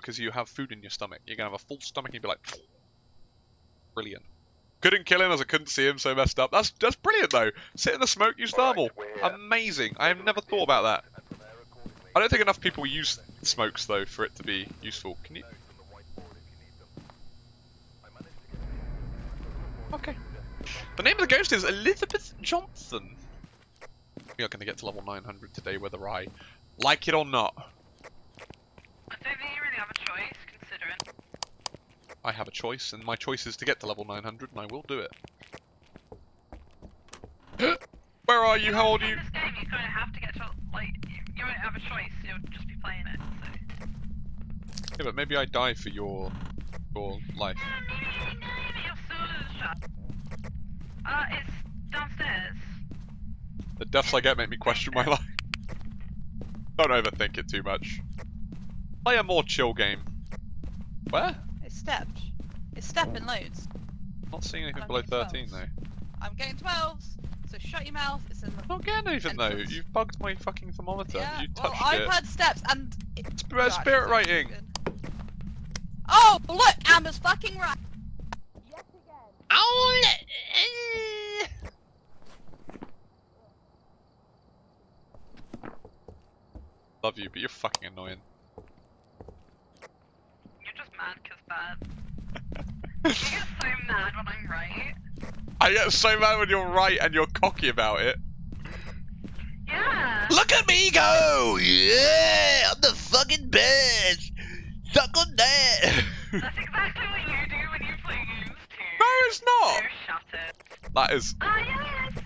because you have food in your stomach. You're gonna have a full stomach and you'll be like, brilliant. Couldn't kill him as I couldn't see him, so messed up. That's that's brilliant though. Sit in the smoke, use thermal. Amazing. I have never thought about that. I don't think enough people use smokes though for it to be useful. Can you? Okay. The name of the ghost is Elizabeth Johnson. We are going to get to level 900 today, whether I like it or not. I don't think you really have a choice, considering. I have a choice, and my choice is to get to level 900, and I will do it. Where are you? How old are you? In this game, you kind of have to get to, like, you, you won't have a choice, you'll just be playing it, so. Yeah, but maybe I die for your your life. Yeah, maybe, maybe you're still in. Uh, it's downstairs. The deaths I get make me question my life. Don't overthink it too much. Play a more chill game. Where? It's stepped. It's stepping oh. loads. Not seeing anything I'm below 13 12s. though. I'm getting 12s, so shut your mouth. It's in the. Not getting anything though. You've bugged my fucking thermometer. Yeah, You well, I've it. had steps and. It, Sp- You're spirit actually writing. Oh, look! Amber's fucking right. Oh, Love you, but you're fucking annoying. You're just bad. get so mad when I'm right. I get so mad when you're right and you're cocky about it. Yeah. Look at me go! Yeah, I'm the fucking best. Suck on that. That's exactly what you do when you play games too. no, it's not. So shut it. That is Ah, yes.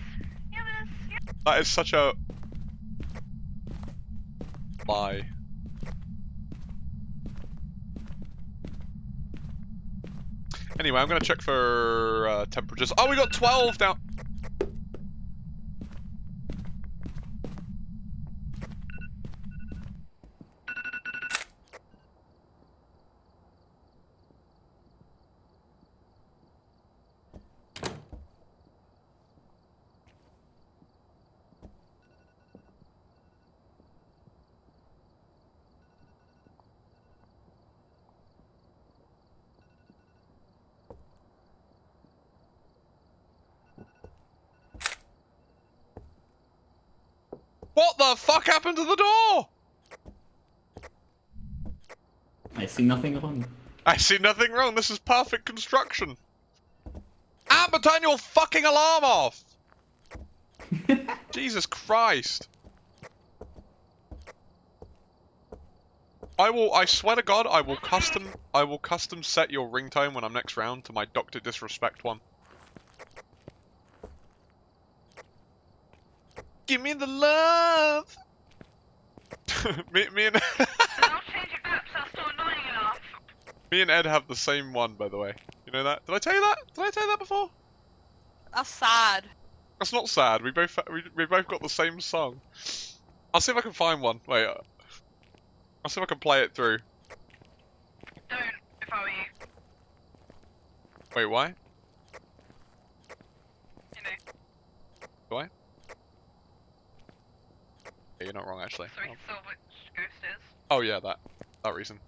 Yes. yes. that is such a lie. Anyway, I'm gonna check for uh, temperatures. Oh, we got 12 down. What the fuck happened to the door? I see nothing wrong. I see nothing wrong. This is perfect construction. Amber, turn your fucking alarm off! Jesus Christ. I will, I swear to God, I will custom, I will custom set your ringtone when I'm next round to my Doctor Disrespect one. Give me the love! me, me and, I'll change it back so that's not annoying enough. me and Ed have the same one, by the way. You know that? Did I tell you that? Did I tell you that before? That's sad. That's not sad. We both we, we both got the same song. I'll see if I can find one. Wait. uh, I'll see if I can play it through. Don't, if I were you. Wait, why? You know, Do I? Yeah, you're not wrong actually. so we can solve which ghost is. Oh yeah, that that reason.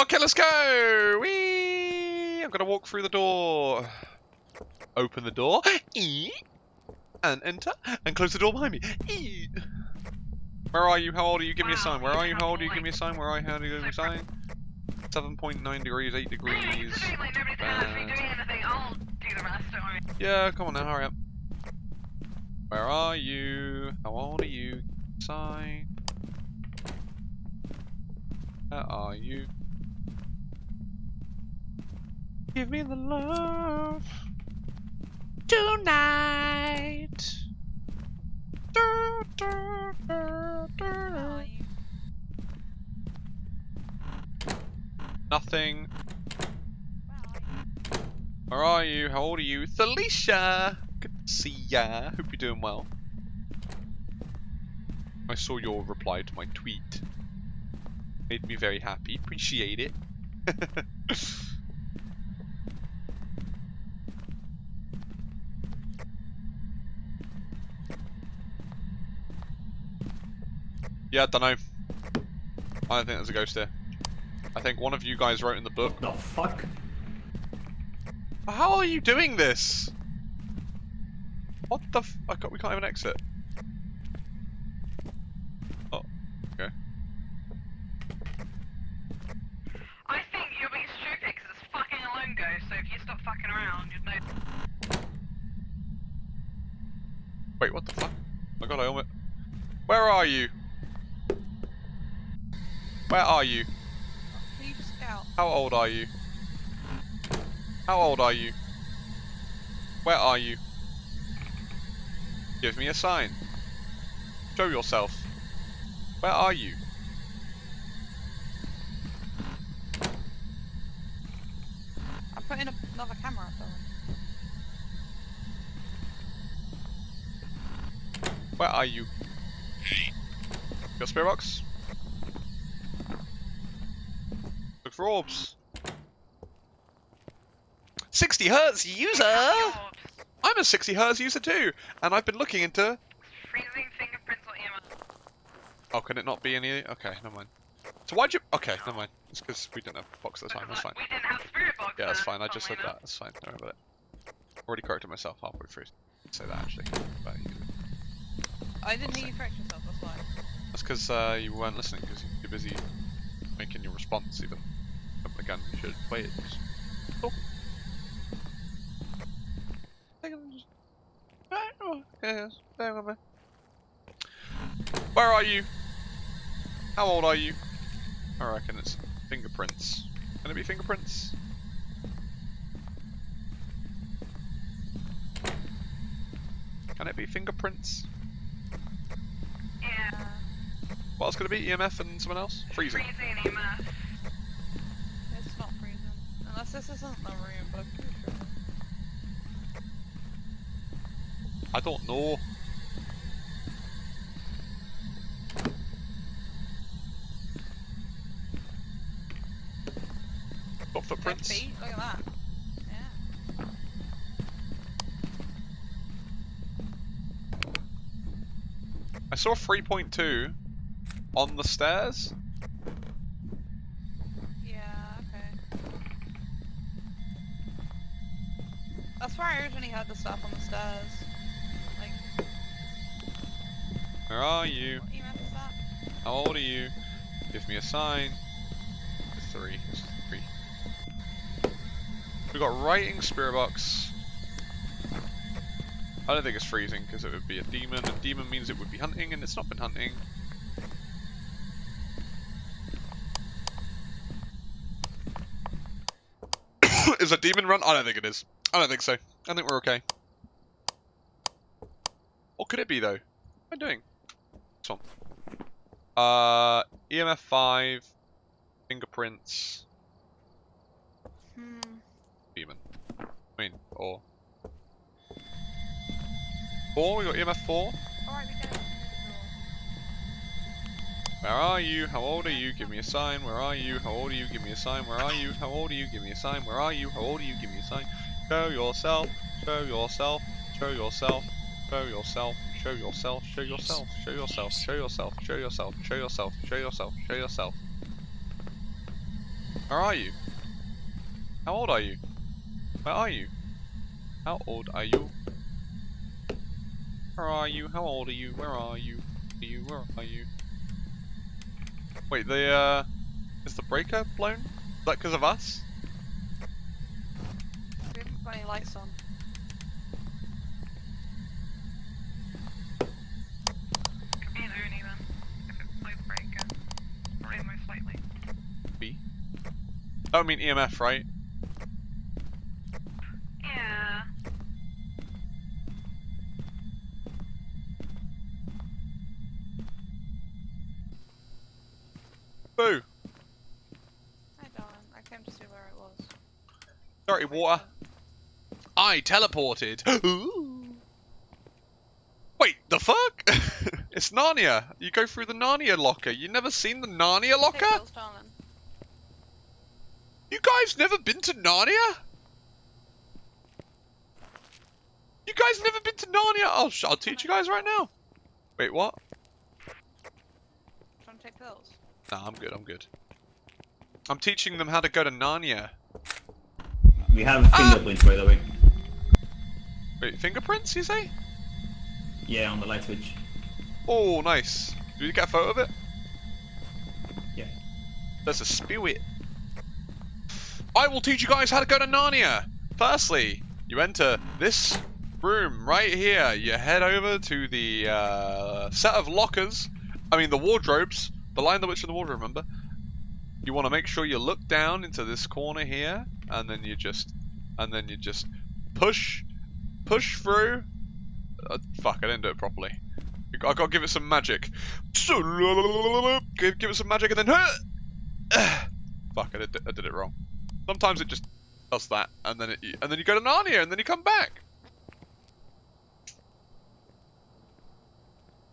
Okay, let's go. Whee! I'm gonna walk through the door. Open the door. Eee! And enter. And close the door behind me. Eee! Where are you? How old are you? Give me a sign. Where are you? How old are you? Give me a sign. Where are you? How do you give me a sign? 7.9 degrees, 8 degrees. Considering like nobody's actually bad. doing anything, I'll do the rest. Yeah, come on now, hurry up. Where are you? How old are you? Sign. Where are you? Give me the love tonight. Du, du, du? Nothing. Where are you? How old are you? Thalicia! Good to see ya. Hope you're doing well. I saw your reply to my tweet. Made me very happy. Appreciate it. yeah, I don't know. I don't think there's a ghost here. I think one of you guys wrote in the book. What the fuck? How are you doing this? What the f- I got, we can't even exit. Oh, okay. I think you're being stupid because it's fucking alone go, so if you stop fucking around, you'd know. Wait, what the fuck? Oh my god, I almost... Where are you? Where are you? How old are you? How old are you? Where are you? Give me a sign. Show yourself. Where are you? I'm putting another camera up there. Where are you? Your spirit box? Look for orbs. 60 hertz user! I'm a 60 hertz user too, and I've been looking into. Freezing fingerprints or EMF. Oh, can it not be any? Okay, never mind. So why'd you? Okay, never mind. It's because we didn't have box at the time. That's fine. We didn't have spirit box. Yeah, that's fine. I just said that. That's fine. Don't worry about it. Already corrected myself halfway through. Say that actually. But you- I didn't hear you correct yourself, that's why. That's because uh, you weren't listening because you're busy making your response even. But again, you should wait. Just talk. It, just- Right, oh, yes, bear with me. Where are you? How old are you? I reckon it's fingerprints. Can it be fingerprints? Can it be fingerprints? Yeah. What else could it be? EMF and someone else? Freezing. Freezing EMF. It's not freezing. Unless this isn't the room, but I'm pretty sure. I don't know. Got footprints. feet, look at that. Yeah. I saw 3.2 on the stairs. Yeah, okay. That's where I originally heard the stuff on the stairs. Like, Where are you? what EMF is that? How old are you? Give me a sign. It's three. It's three. We got writing spirit box. I don't think it's freezing because it would be a demon, and demon means it would be hunting, and it's not been hunting. is a demon run? I don't think it is. I don't think so. I think we're okay. What could it be though? What am I doing? One. Uh, EMF 5, fingerprints, Hmm. I mean, or. 4? We got EMF 4? Alright, we go. Where are you? How old are you? Give me a sign. Where are you? How old are you? Give me a sign. Where are you? How old are you? Give me a sign. Where are you? How old are you? Give me a sign. Show yourself. Show yourself. Show yourself. Show yourself. Show yourself. Show yourself. Show yourself. Show yourself. Show yourself. Show yourself. Show yourself. Show yourself. Where are you? How old are you? Where are you? How old are you? Where are you? How old are you? Where are you? Are you? Where are you? Wait, the uh, is the breaker blown? Is that because of us? We haven't got any lights on. Could be an Oni then. If it's low breaker. Probably most likely. B. Oh, I mean EMF, right? Boo! Hi, darling. I came to see where it was. Dirty water. I teleported. Wait, the fuck? it's Narnia. You go through the Narnia locker. You never seen the Narnia locker? Darling. You guys never been to Narnia? You guys never been to Narnia? I'll, sh- I'll teach you guys right now. Wait, what? You to take pills? Nah, I'm good, I'm good. I'm teaching them how to go to Narnia. We have fingerprints, by the way. Wait, fingerprints, you say? Yeah, on the light switch. Oh, nice. Did you get a photo of it? Yeah. There's a spew it. I will teach you guys how to go to Narnia. Firstly, you enter this room right here. You head over to the uh, set of lockers. I mean, the wardrobes. The Lion the Witch, in the Water, remember? You want to make sure you look down into this corner here, and then you just, and then you just push, push through. Uh, fuck, I didn't do it properly. I gotta give it some magic. Give, give it some magic and then. Fuck, I did, I did it wrong. Sometimes it just does that, and then it, and then you go to Narnia, and then you come back.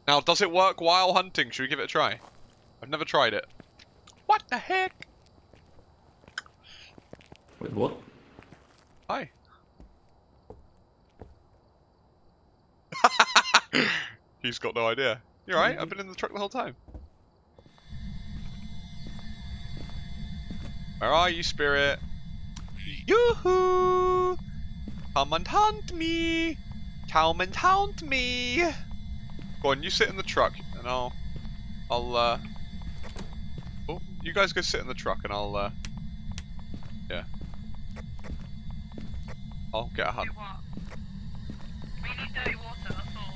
Now, does it work while hunting? Should we give it a try? I've never tried it. What the heck? Wait, what? Hi. He's got no idea. You're right. I've been in the truck the whole time. Where are you, spirit? Yoo-hoo! Come and hunt me! Come and hunt me! Go on, you sit in the truck, and I'll, I'll, uh, you guys go sit in the truck, and I'll, uh, yeah, I'll get a hunt. We need dirty water, that's all.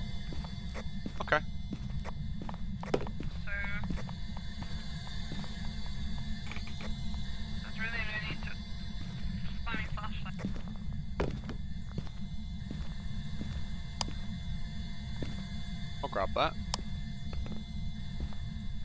Okay. So... That's really no need to... Spamming flashlight. I'll grab that.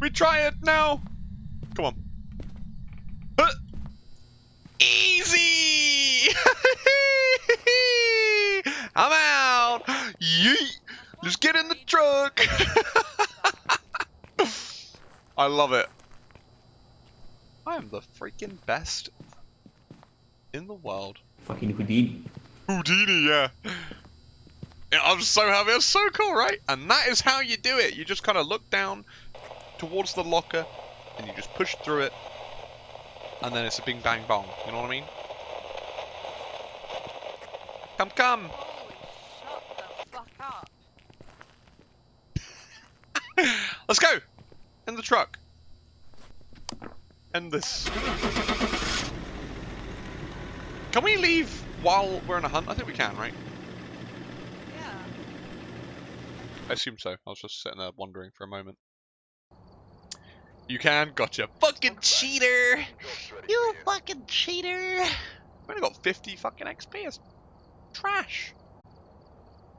We try it now! Come on. Huh. Easy! I'm out! Yeet! Let's get in the truck! I love it. I am the freaking best in the world. Fucking Houdini. Houdini, yeah. yeah. I'm so happy. It's so cool, right? And that is how you do it. You just kind of look down towards the locker and you just push through it. And then it's a bing bang bong. You know what I mean? Come, come. Holy shut the fuck up. Let's go. In the truck. End this. Can we leave while we're in a hunt? I think we can, right? Yeah. I assume so. I was just sitting there wondering for a moment. You can? Gotcha. Fucking cheater! You fucking cheater! I've only got 50 fucking XP. It's trash.